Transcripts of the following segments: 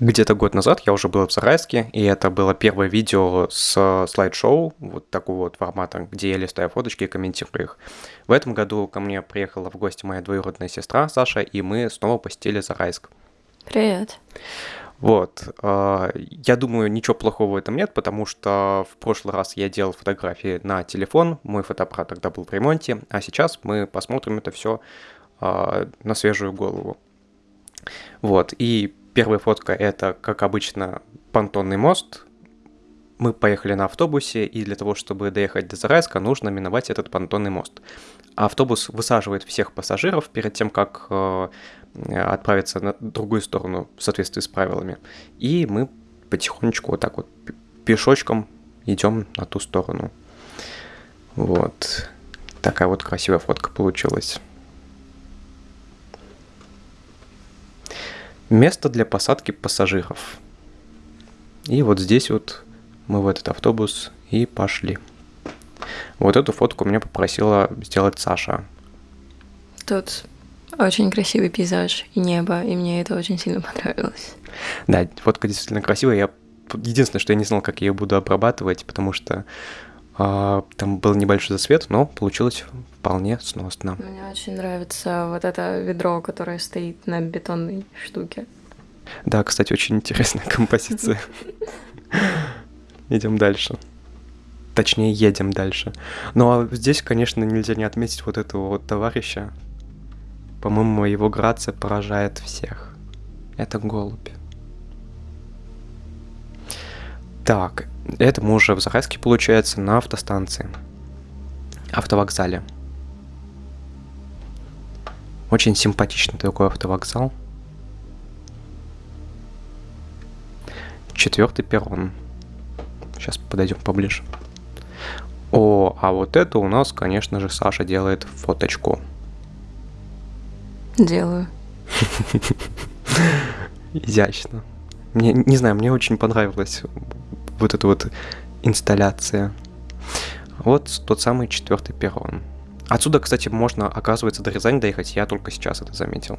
Где-то год назад я уже был в Зарайске, и это было первое видео с слайд-шоу, вот такого вот формата, где я листаю фоточки и комментирую их. В этом году ко мне приехала в гости моя двоюродная сестра Саша, и мы снова посетили Зарайск. Привет. Вот. э, Я думаю, ничего плохого в этом нет, потому что в прошлый раз я делал фотографии на телефон, мой фотоаппарат тогда был в ремонте, а сейчас мы посмотрим это все на свежую голову. Вот. И первая фотка это, как обычно, понтонный мост. Мы поехали на автобусе, и для того, чтобы доехать до Зарайска, нужно миновать этот понтонный мост. Автобус высаживает всех пассажиров перед тем, как э, отправиться на другую сторону в соответствии с правилами. И мы потихонечку вот так вот пе- пешочком идем на ту сторону. Вот. Такая вот красивая фотка получилась. Место для посадки пассажиров. И вот здесь вот мы в этот автобус и пошли. Вот эту фотку меня попросила сделать Саша. Тут очень красивый пейзаж и небо, и мне это очень сильно понравилось. Да, фотка действительно красивая. Я единственное, что я не знал, как я ее буду обрабатывать, потому что там был небольшой засвет, но получилось вполне сносно. Мне очень нравится вот это ведро, которое стоит на бетонной штуке. Да, кстати, очень интересная композиция. Идем дальше. Точнее, едем дальше. Ну а здесь, конечно, нельзя не отметить вот этого вот товарища. По-моему, его грация поражает всех. Это голубь. Так, это мы уже в Зарайске, получается, на автостанции. Автовокзале. Очень симпатичный такой автовокзал. Четвертый перрон. Сейчас подойдем поближе. О, а вот это у нас, конечно же, Саша делает фоточку. Делаю. Изящно. Мне, не знаю, мне очень понравилась вот эта вот инсталляция. Вот тот самый четвертый перрон. Отсюда, кстати, можно, оказывается, до Рязани доехать. Я только сейчас это заметил.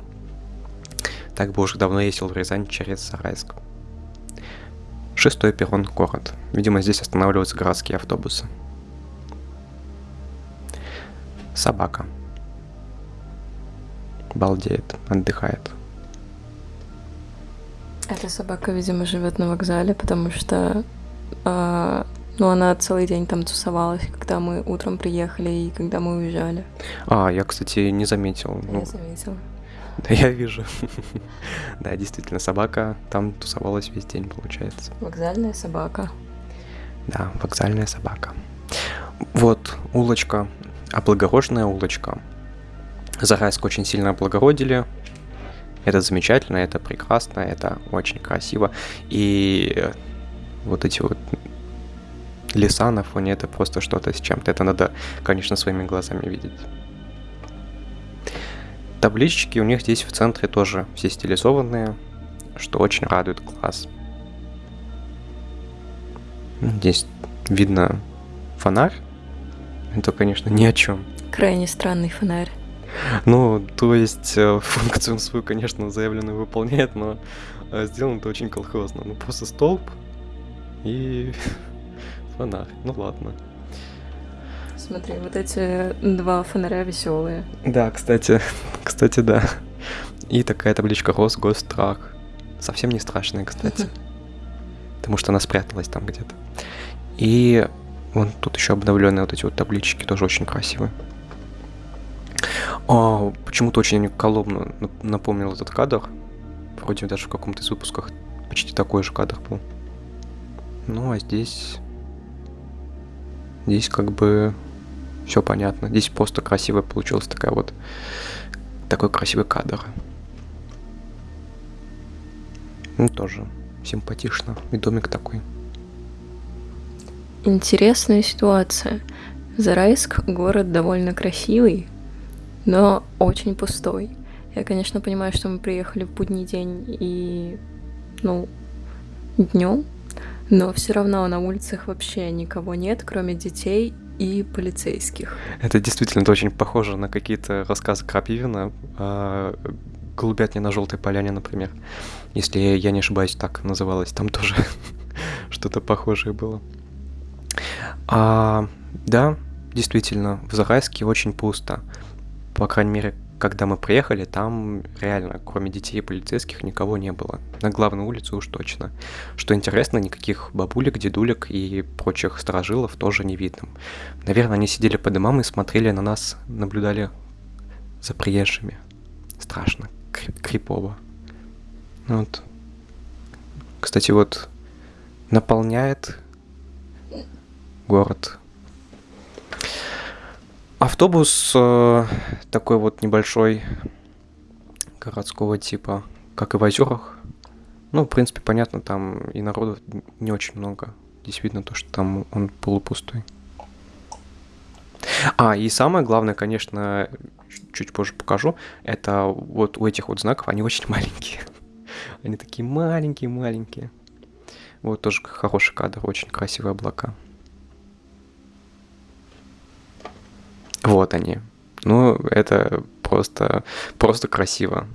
Так бы уже давно ездил в Рязань через Зарайск. Шестой перрон город. Видимо, здесь останавливаются городские автобусы. Собака. Балдеет, отдыхает. Эта собака, видимо, живет на вокзале, потому что а, ну, она целый день там тусовалась, когда мы утром приехали и когда мы уезжали. А, я, кстати, не заметил. Я Ну, заметила. да, я вижу. Да, действительно, собака там тусовалась весь день, получается. Вокзальная собака. Да, вокзальная собака. Вот, улочка, облагороженная улочка. Зарайск очень сильно облагородили. Это замечательно, это прекрасно, это очень красиво. И вот эти вот леса на фоне, это просто что-то с чем-то. Это надо, конечно, своими глазами видеть. Таблички у них здесь в центре тоже все стилизованные, что очень радует глаз. Здесь видно фонарь. Это, конечно, ни о чем. Крайне странный фонарь. Ну, то есть э, функцию свою, конечно, заявленную выполняет, но э, сделано это очень колхозно. Ну, просто столб и фонарь. Ну ладно. Смотри, вот эти два фонаря веселые. Да, кстати, кстати, да. И такая табличка Росгосстрах. Совсем не страшная, кстати. Потому что она спряталась там где-то. И вон тут еще обновленные вот эти вот таблички, тоже очень красивые. А, почему-то очень коломно нап- напомнил этот кадр. Вроде даже в каком-то из выпусках почти такой же кадр был. Ну, а здесь... Здесь как бы все понятно. Здесь просто красивая получилась такая вот... Такой красивый кадр. Ну, тоже симпатично. И домик такой. Интересная ситуация. Зарайск город довольно красивый, но очень пустой. Я, конечно, понимаю, что мы приехали в будний день и, ну, днем, но все равно на улицах вообще никого нет, кроме детей и полицейских. Это действительно очень похоже на какие-то рассказы Крапивина. А, голубятня на желтой поляне, например. Если я не ошибаюсь, так называлось. Там тоже что-то похожее было. А, да, действительно, в Зарайске очень пусто. По крайней мере, когда мы приехали, там реально, кроме детей и полицейских, никого не было. На главной улице уж точно. Что интересно, никаких бабулек, дедулек и прочих сторожилов тоже не видно. Наверное, они сидели по домам и смотрели на нас, наблюдали за приезжими. Страшно, крипово. Ну вот. Кстати, вот наполняет город Автобус э, такой вот небольшой, городского типа, как и в озерах. Ну, в принципе, понятно, там и народу не очень много. Здесь видно то, что там он полупустой. А, и самое главное, конечно, чуть позже покажу, это вот у этих вот знаков, они очень маленькие. Они такие маленькие-маленькие. Вот тоже хороший кадр, очень красивые облака. Вот они. Ну, это просто, просто красиво.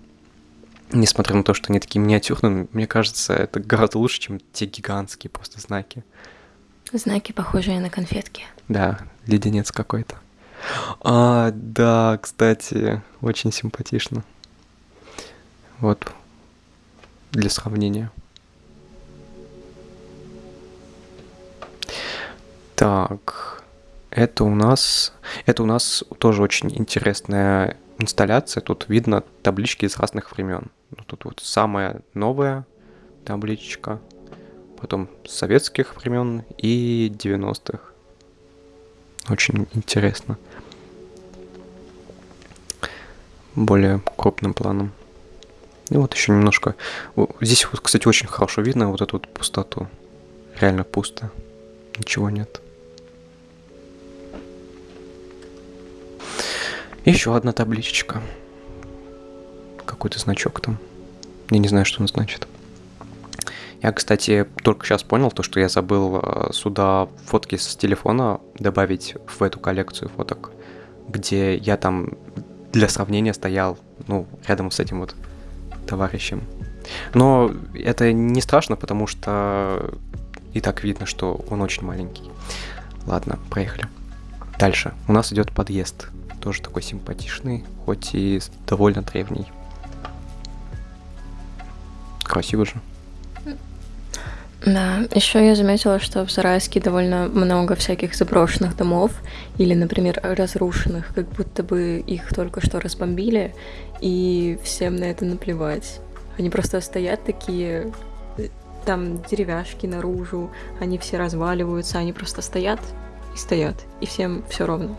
Несмотря на то, что они такие миниатюрные, мне кажется, это гораздо лучше, чем те гигантские просто знаки. Знаки, похожие на конфетки. Да, леденец какой-то. А, да, кстати, очень симпатично. Вот, для сравнения. Так, это у нас, это у нас тоже очень интересная инсталляция. Тут видно таблички из разных времен. Ну, тут вот самая новая табличка, потом советских времен и 90-х. Очень интересно. Более крупным планом. И вот еще немножко... Здесь кстати, очень хорошо видно вот эту вот пустоту. Реально пусто. Ничего нет. Еще одна табличечка. Какой-то значок там. Я не знаю, что он значит. Я, кстати, только сейчас понял то, что я забыл э, сюда фотки с телефона добавить в эту коллекцию фоток, где я там для сравнения стоял, ну, рядом с этим вот товарищем. Но это не страшно, потому что и так видно, что он очень маленький. Ладно, проехали. Дальше. У нас идет подъезд тоже такой симпатичный, хоть и довольно древний. Красиво же. Да, еще я заметила, что в Зарайске довольно много всяких заброшенных домов или, например, разрушенных, как будто бы их только что разбомбили, и всем на это наплевать. Они просто стоят такие, там деревяшки наружу, они все разваливаются, они просто стоят и стоят, и всем все ровно.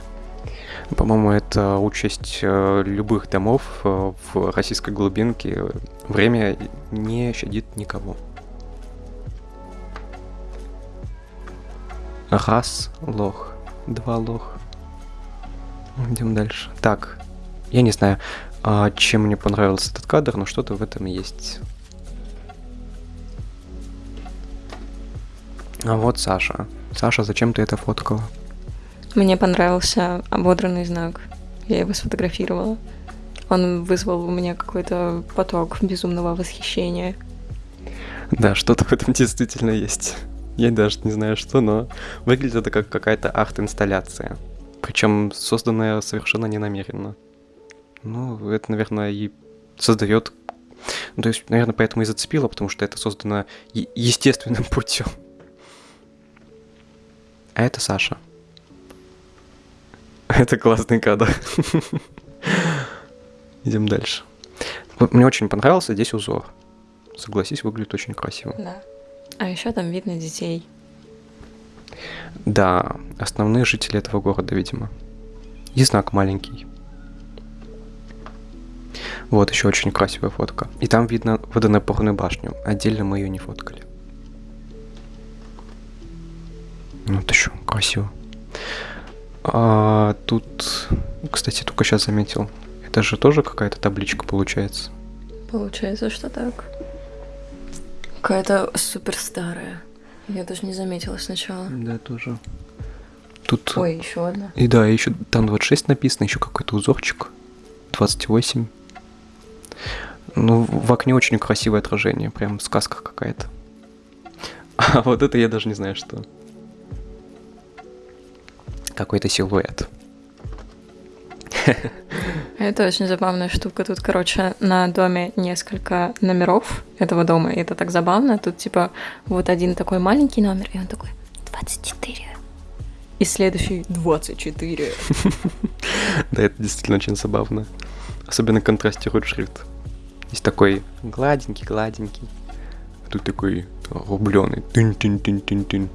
По-моему, это участь э, любых домов э, в российской глубинке. Время не щадит никого. Раз лох, два лох. Идем дальше. Так, я не знаю, а, чем мне понравился этот кадр, но что-то в этом есть. А вот Саша. Саша, зачем ты это фоткала? Мне понравился ободранный знак. Я его сфотографировала. Он вызвал у меня какой-то поток безумного восхищения. Да, что-то в этом действительно есть. Я даже не знаю что, но выглядит это как какая-то арт-инсталляция. Причем созданная совершенно ненамеренно. Ну, это, наверное, и создает... Ну, то есть, наверное, поэтому и зацепило, потому что это создано естественным путем. А это Саша. Это классный кадр. Идем дальше. Мне очень понравился здесь узор. Согласись, выглядит очень красиво. Да. А еще там видно детей. Да, основные жители этого города, видимо. И знак маленький. Вот еще очень красивая фотка. И там видно водонапорную башню. Отдельно мы ее не фоткали. Вот еще красиво. А тут, кстати, только сейчас заметил. Это же тоже какая-то табличка получается. Получается, что так. Какая-то супер старая. Я даже не заметила сначала. Да, тоже. Тут... Ой, еще одна. И да, еще там 26 написано, еще какой-то узорчик. 28. Ну, в окне очень красивое отражение, прям сказка какая-то. А вот это я даже не знаю, что. Какой-то силуэт. Это очень забавная штука. Тут, короче, на доме несколько номеров этого дома, и это так забавно. Тут, типа, вот один такой маленький номер, и он такой 24. И следующий 24. Да, это действительно очень забавно. Особенно контрастирует шрифт. Есть такой гладенький, гладенький. А тут такой рубленый. Тын-тын-тын-тын-тын.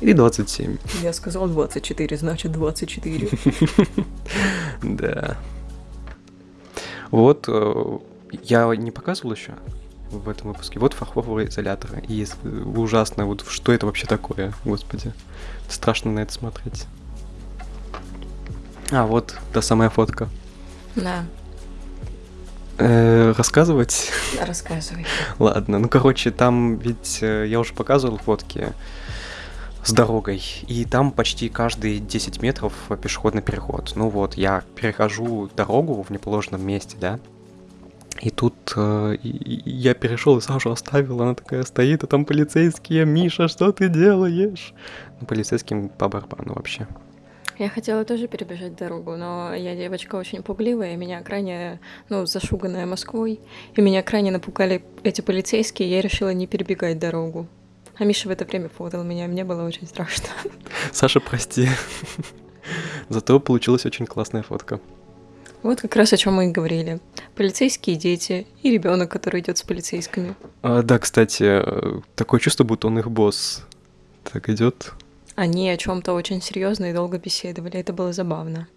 И 27. Я сказал 24, значит 24. Да. Вот, э, я не показывал еще в этом выпуске. Вот фарфоровые изоляторы. И ужасно, вот что это вообще такое, господи. Страшно на это смотреть. А, вот та самая фотка. Да. Э, рассказывать? Рассказывай. Ладно, ну короче, там ведь э, я уже показывал фотки с дорогой, и там почти каждые 10 метров пешеходный переход. Ну вот, я перехожу дорогу в неположенном месте, да, и тут э, я перешел и Сашу оставил, она такая стоит, а там полицейские, Миша, что ты делаешь? Ну, полицейским по барабану вообще. Я хотела тоже перебежать дорогу, но я девочка очень пугливая, меня крайне, ну, зашуганная Москвой, и меня крайне напугали эти полицейские, я решила не перебегать дорогу. А Миша в это время фотал меня, мне было очень страшно. Саша, прости. Зато получилась очень классная фотка. Вот как раз о чем мы и говорили. Полицейские дети и ребенок, который идет с полицейскими. А, да, кстати, такое чувство, будто он их босс. Так идет. Они о чем-то очень серьезно и долго беседовали. Это было забавно.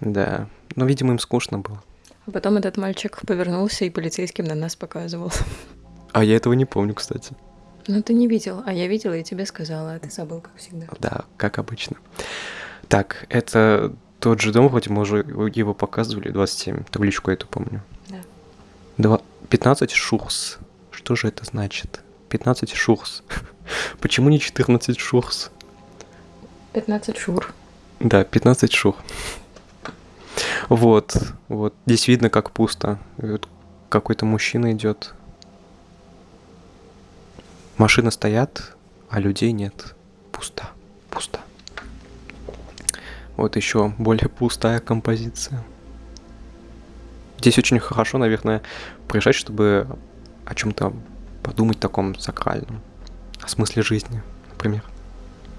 Да. Но, видимо, им скучно было. А потом этот мальчик повернулся и полицейским на нас показывал. А я этого не помню, кстати. Ну, ты не видел, а я видела и тебе сказала, а ты забыл, как всегда. Да, как обычно. Так, это тот же дом, вроде мы уже его показывали, 27, табличку эту помню. Да. Два... 15 шурс. Что же это значит? 15 шурс. Почему не 14 шурс? 15 шур. Да, 15 шур. Вот, вот. Здесь видно, как пусто. Какой-то мужчина идет. Машины стоят, а людей нет. Пусто, пусто. Вот еще более пустая композиция. Здесь очень хорошо, наверное, приезжать, чтобы о чем-то подумать таком сакральном. О смысле жизни, например.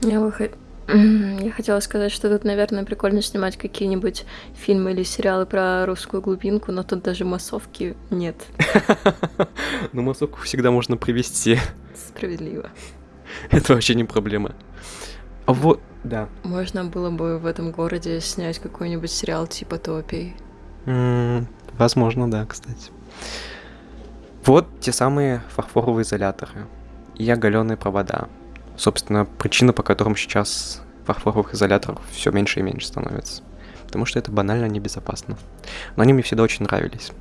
Я, выход... Я хотела сказать, что тут, наверное, прикольно снимать какие-нибудь фильмы или сериалы про русскую глубинку, но тут даже массовки нет. Ну, массовку всегда можно привести. Справедливо. Это вообще не проблема. А вот, да. Можно было бы в этом городе снять какой-нибудь сериал типа Топий. возможно, да, кстати. Вот те самые фарфоровые изоляторы и оголенные провода собственно, причина, по которым сейчас фарфоровых изоляторов все меньше и меньше становится. Потому что это банально небезопасно. Но они мне всегда очень нравились.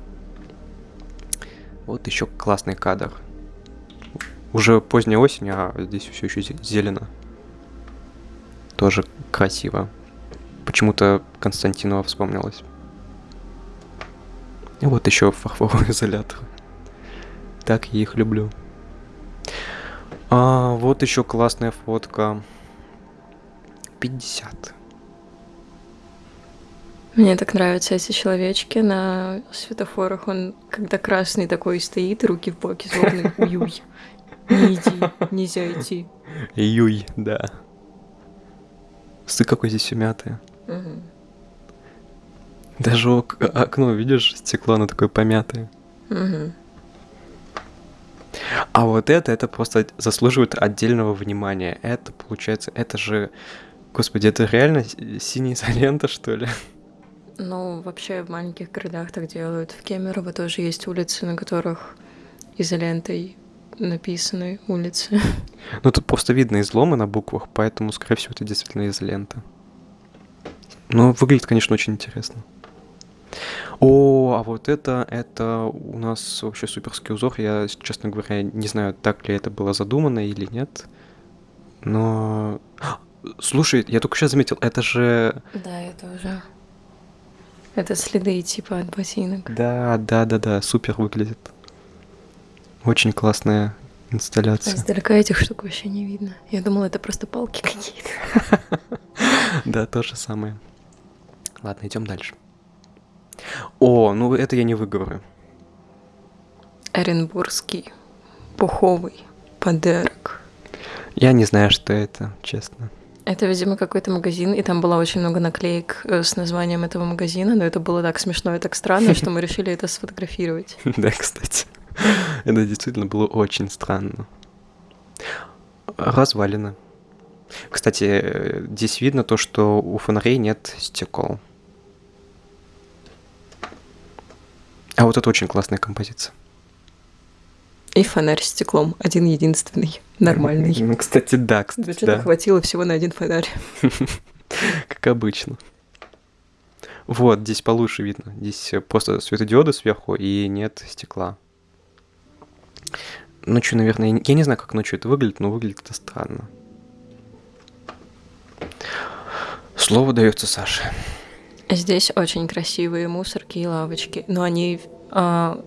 Вот еще классный кадр. Уже поздняя осень, а здесь все еще зелено. Тоже красиво. Почему-то Константинова вспомнилось. И вот еще фарфоровый изолятор. Так я их люблю. А, вот еще классная фотка. 50. Мне так нравятся эти человечки на светофорах. Он, когда красный такой стоит, руки в боки злобный. Юй. Не иди, нельзя идти. Юй, да. Ты какой здесь мятое. Угу. Даже окно, видишь, стекло, оно такое помятое. Угу. А вот это, это просто заслуживает отдельного внимания. Это, получается, это же... Господи, это реально синяя изолента, что ли? Ну, вообще в маленьких городах так делают. В Кемерово тоже есть улицы, на которых изолентой написаны улицы. Ну, тут просто видно изломы на буквах, поэтому, скорее всего, это действительно изолента. Но выглядит, конечно, очень интересно. О, а вот это, это у нас вообще суперский узор. Я, честно говоря, не знаю, так ли это было задумано или нет. Но... Слушай, я только сейчас заметил, это же... Да, я тоже. Это следы типа от ботинок. Да, да, да, да, супер выглядит. Очень классная А инсталляция. издалека этих штук вообще не видно. Я думала, это просто палки какие-то. Да, то же самое. Ладно, идем дальше. О, ну это я не выговорю. Оренбургский пуховый подарок. Я не знаю, что это, честно. Это, видимо, какой-то магазин, и там было очень много наклеек э, с названием этого магазина, но это было так смешно и так странно, что мы решили это сфотографировать. Да, кстати. Это действительно было очень странно. Развалины. Кстати, э, здесь видно то, что у фонарей нет стекол. А вот это очень классная композиция. И фонарь с стеклом, один единственный, нормальный. Ну, кстати, да, кстати, Бюджета да. хватило всего на один фонарь. Как обычно. Вот, здесь получше видно. Здесь просто светодиоды сверху и нет стекла. Ночью, наверное, я не знаю, как ночью это выглядит, но выглядит это странно. Слово дается Саше. Здесь очень красивые мусорки и лавочки, но они а,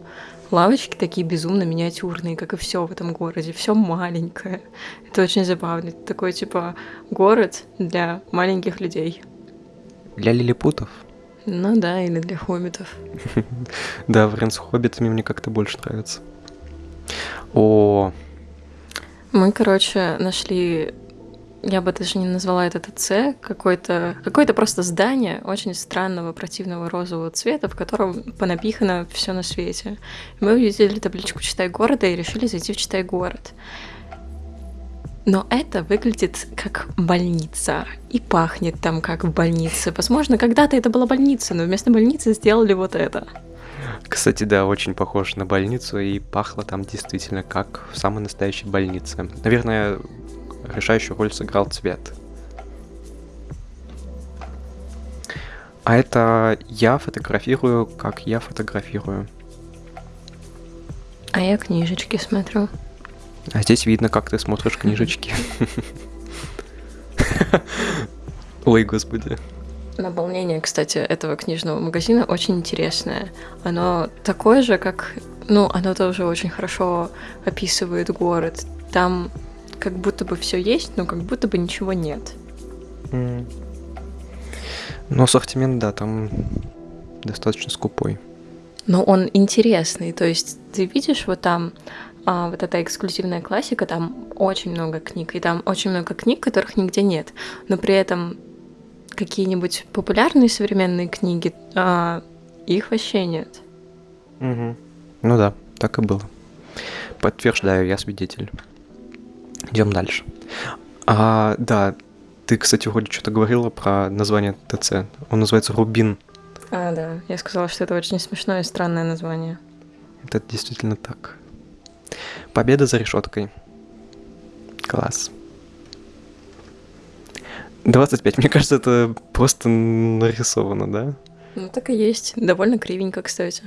лавочки такие безумно миниатюрные, как и все в этом городе, все маленькое. Это очень забавно. Это такой типа город для маленьких людей. Для лилипутов. Ну да, или для хоббитов. Да, вариант с хоббитами мне как-то больше нравится. О, Мы, короче, нашли, я бы даже не назвала это ТЦ, какое-то какое просто здание очень странного, противного розового цвета, в котором понапихано все на свете. Мы увидели табличку «Читай города» и решили зайти в «Читай город». Но это выглядит как больница и пахнет там как в больнице. Возможно, когда-то это была больница, но вместо больницы сделали вот это. кстати, да, очень похож на больницу, и пахло там действительно как в самой настоящей больнице. Наверное, решающую роль сыграл цвет. А это я фотографирую, как я фотографирую. А я книжечки смотрю. А здесь видно, как ты смотришь книжечки. Ой, господи. Наполнение, кстати, этого книжного магазина очень интересное. Оно такое же, как... Ну, оно тоже очень хорошо описывает город. Там как будто бы все есть, но как будто бы ничего нет. М. Но ассортимент, да, там достаточно скупой. Но он интересный. То есть ты видишь вот там а, вот эта эксклюзивная классика, там очень много книг, и там очень много книг, которых нигде нет. Но при этом какие-нибудь популярные современные книги, а, их вообще нет. Ну да, так и было. Подтверждаю, я свидетель. Идем дальше. А, да, ты, кстати, вроде что-то говорила про название ТЦ. Он называется Рубин. А, да. Я сказала, что это очень смешное и странное название. Это действительно так. Победа за решеткой. Класс. 25. Мне кажется, это просто нарисовано, да? Ну, так и есть. Довольно кривенько, кстати.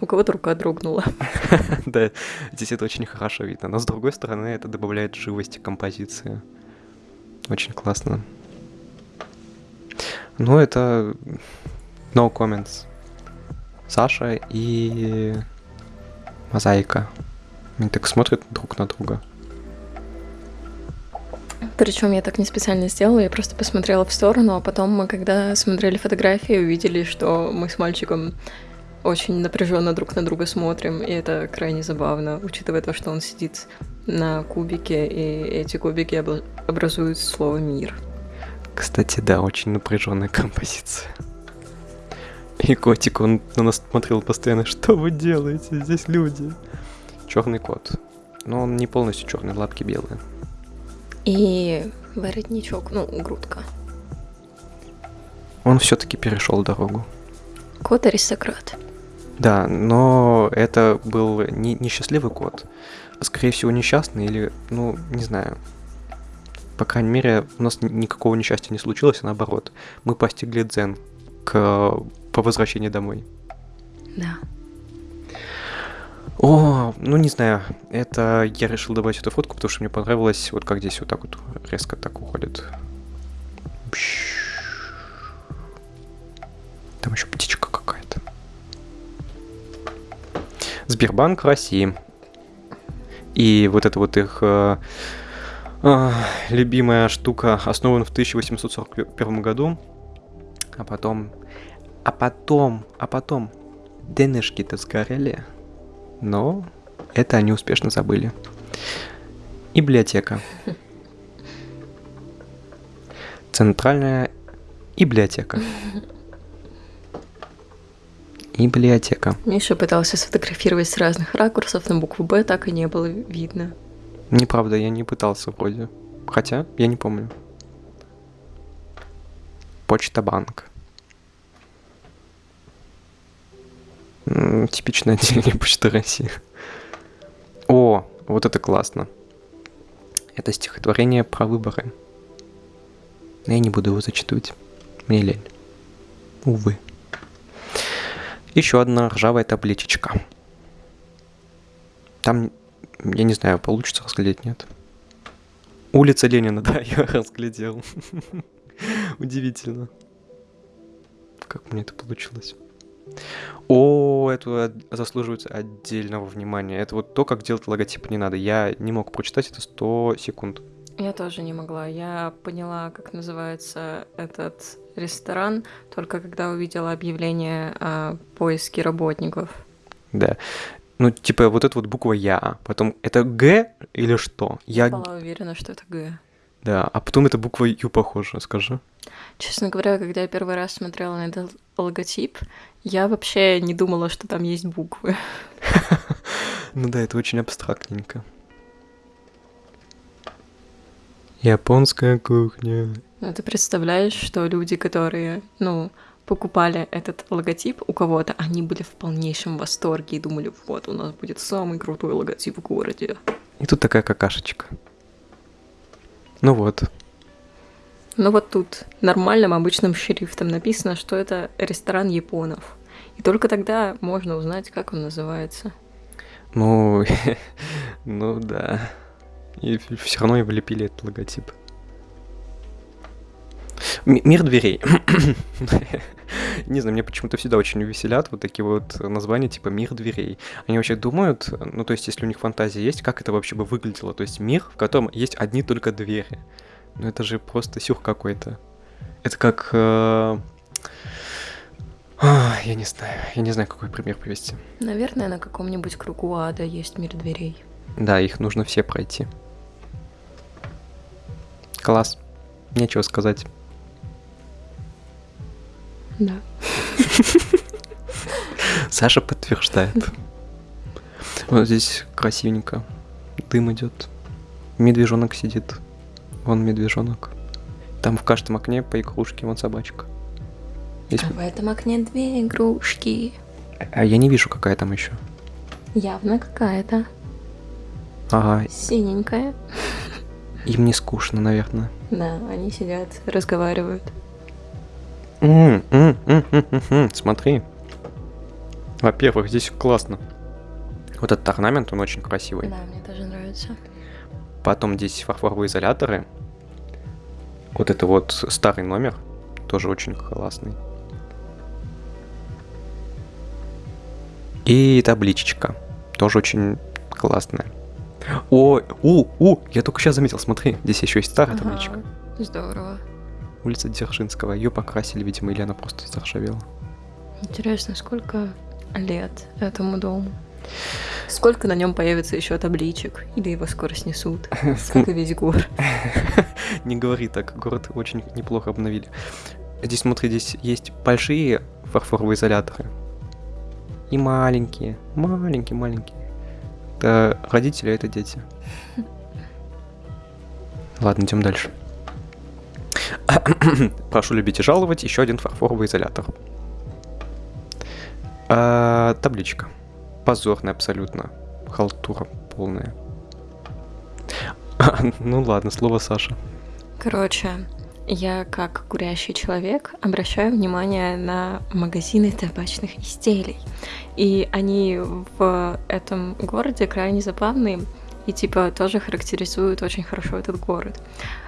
У кого-то рука дрогнула. Да, здесь это очень хорошо видно. Но с другой стороны, это добавляет живости композиции. Очень классно. Ну, это no comments. Саша и Мозаика. Они так смотрят друг на друга. Причем я так не специально сделала, я просто посмотрела в сторону, а потом мы, когда смотрели фотографии, увидели, что мы с мальчиком очень напряженно друг на друга смотрим, и это крайне забавно, учитывая то, что он сидит на кубике, и эти кубики образуют слово «мир». Кстати, да, очень напряженная композиция. И котик, он на нас смотрел постоянно, что вы делаете, здесь люди. Черный кот. Но он не полностью черный, лапки белые. И воротничок, ну, грудка. Он все-таки перешел дорогу. Кот-аристократ. Да, но это был не несчастливый кот, а скорее всего несчастный или, ну, не знаю. По крайней мере, у нас ни- никакого несчастья не случилось, а наоборот. Мы постигли дзен к, по возвращении домой. Да. О, ну не знаю, это я решил добавить эту фотку, потому что мне понравилось, вот как здесь вот так вот резко так уходит. Там еще птичка как Сбербанк России. И вот эта вот их э, э, любимая штука основана в 1841 году. А потом... А потом... А потом... Денежки-то сгорели. Но это они успешно забыли. И библиотека. Центральная библиотека. Библиотека. Миша пытался сфотографировать с разных ракурсов, но букву «Б» так и не было видно. Неправда, я не пытался вроде. Хотя, я не помню. Почта банк. Типичное отделение Почты России. О, вот это классно. Это стихотворение про выборы. Но я не буду его зачитывать. Мне лень. Увы. Еще одна ржавая табличечка. Там, я не знаю, получится разглядеть, нет. Улица Ленина, да, я разглядел. Удивительно. Как мне это получилось. О, это заслуживает отдельного внимания. Это вот то, как делать логотип не надо. Я не мог прочитать это 100 секунд. Я тоже не могла. Я поняла, как называется этот ресторан, только когда увидела объявление о поиске работников. Да. Ну, типа, вот эта вот буква Я, потом это Г или что? Я была уверена, что это Г. Да, а потом это буква Ю похожа, скажи. Честно говоря, когда я первый раз смотрела на этот логотип, я вообще не думала, что там есть буквы. Ну да, это очень абстрактненько. Японская кухня. Ну, ты представляешь, что люди, которые, ну, покупали этот логотип у кого-то, они были в полнейшем восторге и думали, вот, у нас будет самый крутой логотип в городе. И тут такая какашечка. Ну вот. Ну вот тут нормальным обычным шрифтом написано, что это ресторан японов. И только тогда можно узнать, как он называется. Ну, ну да. И все равно и влепили этот логотип. Мир дверей. Не знаю, мне почему-то всегда очень веселят вот такие вот названия типа «Мир дверей». Они вообще думают, ну то есть если у них фантазия есть, как это вообще бы выглядело. То есть мир, в котором есть одни только двери. Ну это же просто сюр какой-то. Это как... Э... Я не знаю, я не знаю, какой пример привести. Наверное, на каком-нибудь кругу ада есть мир дверей. Да, их нужно все пройти. Класс. Нечего сказать. Да. Саша подтверждает. Вот здесь красивенько. Дым идет. Медвежонок сидит. Вон медвежонок. Там в каждом окне по игрушке, вон собачка. Здесь... А в этом окне две игрушки. А я не вижу, какая там еще. Явно какая-то. Ага. Синенькая. Им не скучно, наверное. Да, они сидят, разговаривают. М -м -м Смотри. Во-первых, здесь классно. Вот этот орнамент, он очень красивый. Да, мне тоже нравится. Потом здесь фарфоровые изоляторы. Вот это вот старый номер, тоже очень классный. И табличечка, тоже очень классная. О, у, у, я только сейчас заметил, смотри, здесь еще есть старая ага, табличка. Здорово. Улица Дзержинского. Ее покрасили, видимо, или она просто заржавела. Интересно, сколько лет этому дому? Сколько на нем появится еще табличек? Или его скоро снесут? Как и весь город. Не говори так, город очень неплохо обновили. Здесь, смотри, здесь есть большие фарфоровые изоляторы. И маленькие, маленькие-маленькие. Это родители, а это дети. Ладно, идем дальше. Прошу любить и жаловать. Еще один фарфоровый изолятор. А, табличка. Позорная абсолютно. Халтура полная. ну ладно, слово Саша. Короче, я как курящий человек обращаю внимание на магазины табачных изделий. И они в этом городе крайне забавные и типа тоже характеризуют очень хорошо этот город.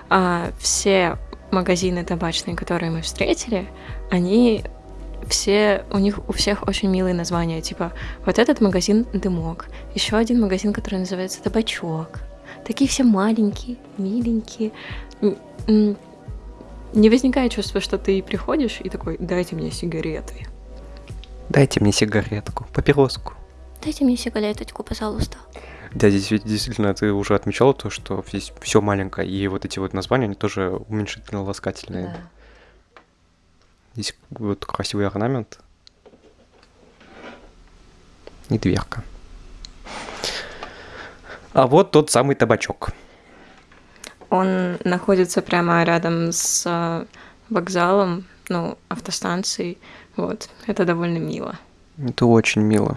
А все магазины табачные, которые мы встретили, они все, у них у всех очень милые названия, типа вот этот магазин Дымок, еще один магазин, который называется Табачок. Такие все маленькие, миленькие. Не возникает чувства, что ты приходишь и такой, дайте мне сигареты. Дайте мне сигаретку, папироску. Дайте мне сигареточку, пожалуйста. Да, здесь ведь действительно ты уже отмечал то, что здесь все маленькое, и вот эти вот названия, они тоже уменьшительно-ласкательные. Да. Здесь вот красивый орнамент. И дверка. А вот тот самый табачок. Он находится прямо рядом с э, вокзалом, ну, автостанцией. Вот, это довольно мило. Это очень мило.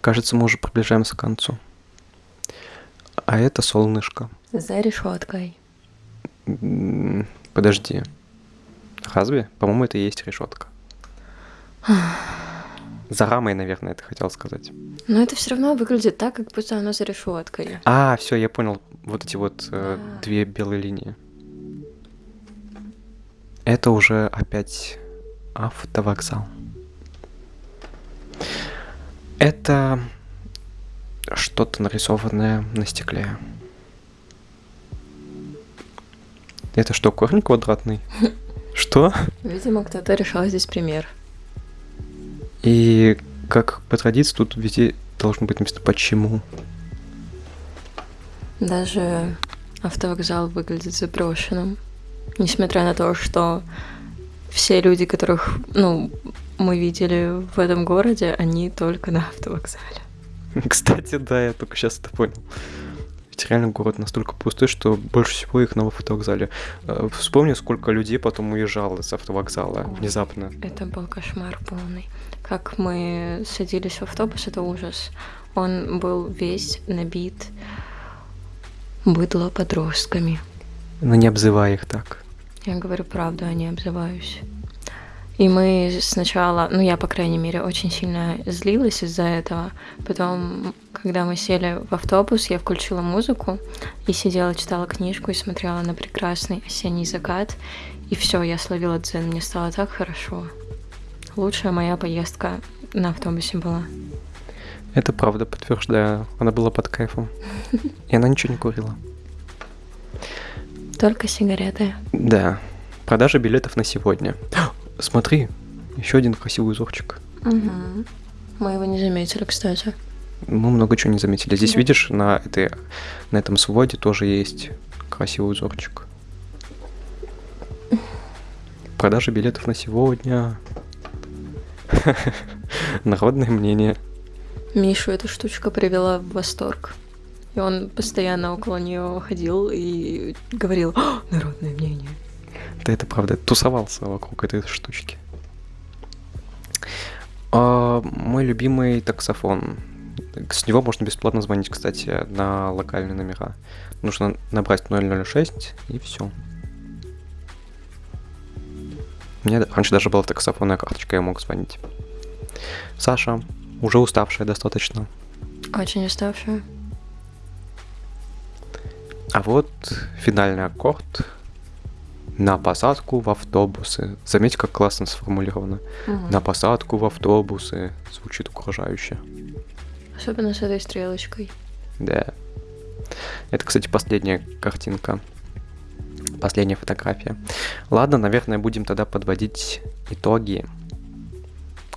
Кажется, мы уже приближаемся к концу. А это солнышко. За решеткой. Подожди. Разве? По-моему, это и есть решетка. За рамой, наверное, ты хотел сказать. Но это все равно выглядит так, как будто оно за решеткой. А, все, я понял. Вот эти вот э, две белые линии. Это уже опять автовокзал. Это что-то нарисованное на стекле. Это что, корень квадратный? Что? Видимо, кто-то решал здесь пример. И как по традиции тут везде должно быть написано «почему». Даже автовокзал выглядит заброшенным. Несмотря на то, что все люди, которых ну, мы видели в этом городе, они только на автовокзале. Кстати, да, я только сейчас это понял. Ведь реально город настолько пустой, что больше всего их на автовокзале. Э, вспомни, сколько людей потом уезжало с автовокзала О, внезапно. Это был кошмар полный. Как мы садились в автобус, это ужас. Он был весь набит быдло подростками. Но не обзывай их так. Я говорю правду, а не обзываюсь. И мы сначала, ну я, по крайней мере, очень сильно злилась из-за этого. Потом, когда мы сели в автобус, я включила музыку и сидела, читала книжку и смотрела на прекрасный осенний закат. И все, я словила дзен, мне стало так хорошо. Лучшая моя поездка на автобусе была. Это правда, подтверждаю. Она была под кайфом. И она ничего не курила. Только сигареты. Да. Продажа билетов на сегодня. Смотри, еще один красивый узорчик. Угу. Мы его не заметили, кстати. Мы много чего не заметили. Здесь, да. видишь, на, этой, на этом своде тоже есть красивый узорчик. Продажа билетов на сегодня. Народное мнение. Мишу эта штучка привела в восторг. И он постоянно около нее ходил и говорил народное мнение. Да это правда, тусовался вокруг этой штучки. А, мой любимый таксофон. С него можно бесплатно звонить, кстати, на локальные номера. Нужно набрать 006 и все. У меня раньше даже была таксофонная карточка, я мог звонить. Саша, уже уставшая достаточно. Очень уставшая. А вот финальный аккорд на посадку в автобусы. Заметьте, как классно сформулировано. Угу. На посадку в автобусы. Звучит угрожающе. Особенно с этой стрелочкой. Да. Это, кстати, последняя картинка. Последняя фотография. Ладно, наверное, будем тогда подводить итоги.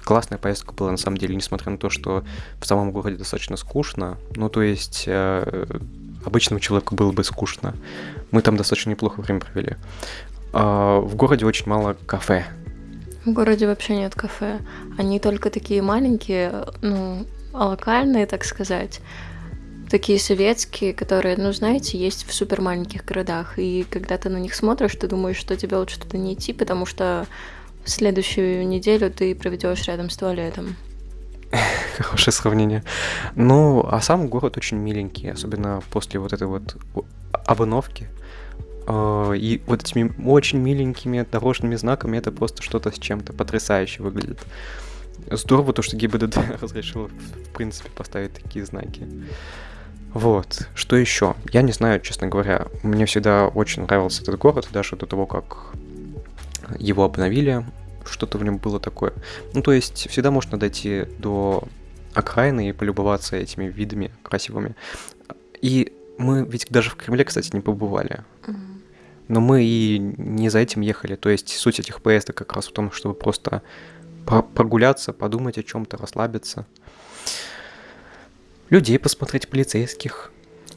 Классная поездка была на самом деле, несмотря на то, что в самом городе достаточно скучно. Ну, то есть э, обычному человеку было бы скучно. Мы там достаточно неплохо время провели. А, в городе очень мало кафе. В городе вообще нет кафе. Они только такие маленькие, ну, локальные, так сказать. Такие советские, которые, ну, знаете, есть в супер маленьких городах. И когда ты на них смотришь, ты думаешь, что тебе лучше туда не идти, потому что следующую неделю ты проведешь рядом с туалетом. Хорошее сравнение. Ну, а сам город очень миленький, особенно после вот этой вот обновки. А, и вот этими очень миленькими дорожными знаками это просто что-то с чем-то потрясающе выглядит. Здорово то, что ГИБДД разрешил, в принципе, поставить такие знаки. Вот. Что еще? Я не знаю, честно говоря. Мне всегда очень нравился этот город, даже до того, как его обновили что-то в нем было такое. Ну, то есть всегда можно дойти до окраины и полюбоваться этими видами красивыми. И мы ведь даже в Кремле, кстати, не побывали. Но мы и не за этим ехали. То есть суть этих поездок как раз в том, чтобы просто прогуляться, подумать о чем-то, расслабиться. Людей посмотреть, полицейских.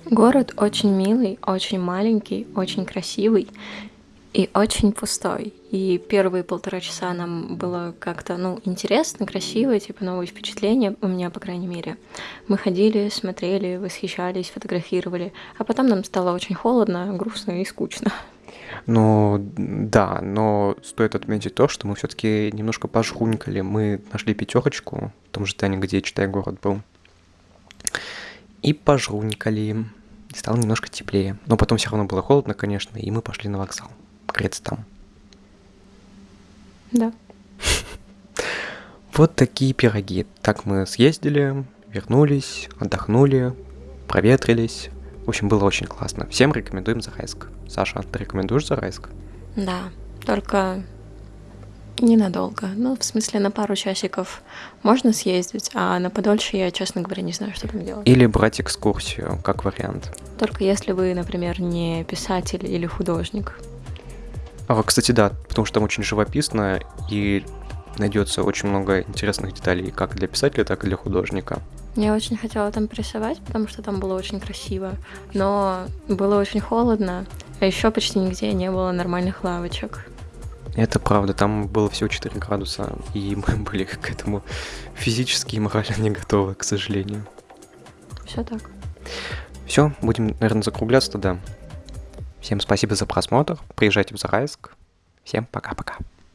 Город очень милый, очень маленький, очень красивый и очень пустой. И первые полтора часа нам было как-то, ну, интересно, красиво, типа новые впечатления, у меня, по крайней мере. Мы ходили, смотрели, восхищались, фотографировали, а потом нам стало очень холодно, грустно и скучно. Ну, да, но стоит отметить то, что мы все-таки немножко пожрунькали. Мы нашли пятерочку в том же Тане, где «Читай город» был. И пожрунькали. Стало немножко теплее. Но потом все равно было холодно, конечно, и мы пошли на вокзал. Греться там. Да. Вот такие пироги. Так мы съездили, вернулись, отдохнули, проветрились. В общем, было очень классно. Всем рекомендуем Зарайск. Саша, ты рекомендуешь Зарайск? Да, только ненадолго. Ну, в смысле, на пару часиков можно съездить, а на подольше я, честно говоря, не знаю, что там делать. Или брать экскурсию, как вариант. Только если вы, например, не писатель или художник. А, кстати, да, потому что там очень живописно и найдется очень много интересных деталей как для писателя, так и для художника. Я очень хотела там порисовать, потому что там было очень красиво, но было очень холодно, а еще почти нигде не было нормальных лавочек. Это правда, там было всего 4 градуса, и мы были к этому физически и морально не готовы, к сожалению. Все так. Все, будем, наверное, закругляться тогда. Всем спасибо за просмотр. Приезжайте в Зарайск. Всем пока-пока.